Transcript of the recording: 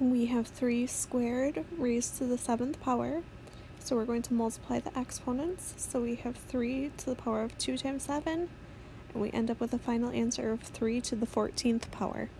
we have 3 squared raised to the 7th power. So we're going to multiply the exponents. So we have 3 to the power of 2 times 7, and we end up with a final answer of 3 to the 14th power.